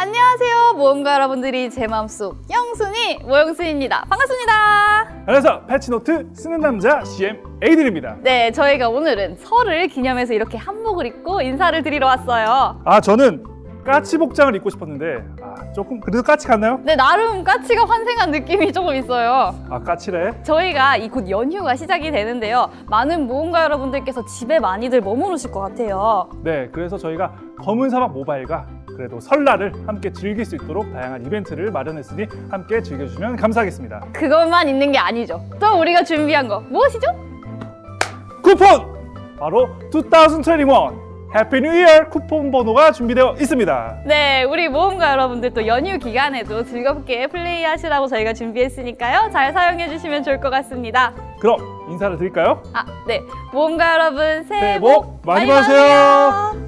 안녕하세요 모험가 여러분들이 제 마음속 영순이 모영순입니다. 반갑습니다. 안녕하세요 패치노트 쓰는 남자 CM 에이들입니다. 네 저희가 오늘은 설을 기념해서 이렇게 한복을 입고 인사를 드리러 왔어요. 아 저는 까치 복장을 입고 싶었는데 아 조금 그래도 까치 같나요? 네 나름 까치가 환생한 느낌이 조금 있어요. 아 까치래? 저희가 이 곧 연휴가 시작이 되는데요. 많은 모험가 여러분들께서 집에 많이들 머무르실 것 같아요. 네 그래서 저희가 검은 사막 모바일과 그래도 설날을 함께 즐길 수 있도록 다양한 이벤트를 마련했으니 함께 즐겨주시면 감사하겠습니다 그것만 있는 게 아니죠 또 우리가 준비한 거 무엇이죠? 쿠폰! 바로 2021 Happy New Year 쿠폰 번호가 준비되어 있습니다 네, 우리 모험가 여러분들 또 연휴 기간에도 즐겁게 플레이하시라고 저희가 준비했으니까요. 잘 사용해 주시면 좋을 것 같습니다. 그럼 인사를 드릴까요? 아, 네. 모험가 여러분 새해 새해 복복 많이 받으세요.